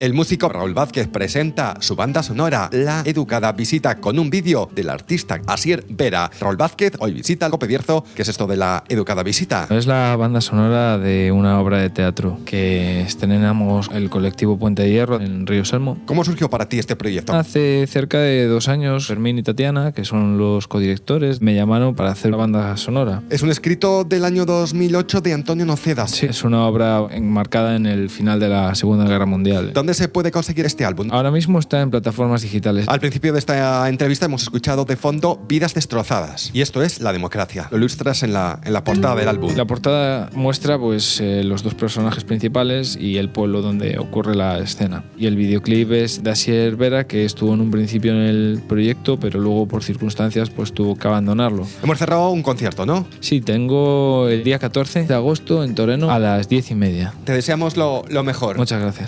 El músico Raúl Vázquez presenta su banda sonora La Educada Visita con un vídeo del artista Asier Vera. Raúl Vázquez hoy visita el Copedierzo. ¿Qué es esto de La Educada Visita? Es la banda sonora de una obra de teatro que estrenamos el colectivo Puente de Hierro en Río Selmo. ¿Cómo surgió para ti este proyecto? Hace cerca de dos años, Fermín y Tatiana, que son los codirectores, me llamaron para hacer la banda sonora. Es un escrito del año 2008 de Antonio Noceda. Sí, es una obra enmarcada en el final de la Segunda Guerra Mundial. ¿Dónde se puede conseguir este álbum? Ahora mismo está en plataformas digitales. Al principio de esta entrevista hemos escuchado de fondo Vidas destrozadas. Y esto es la democracia. Lo ilustras en la, en la portada del álbum. La portada muestra pues eh, los dos personajes principales y el pueblo donde ocurre la escena. Y el videoclip es de Asier Vera, que estuvo en un principio en el proyecto, pero luego por circunstancias pues tuvo que abandonarlo. Hemos cerrado un concierto, ¿no? Sí, tengo el día 14 de agosto en Toreno a las 10 y media. Te deseamos lo, lo mejor. Muchas gracias.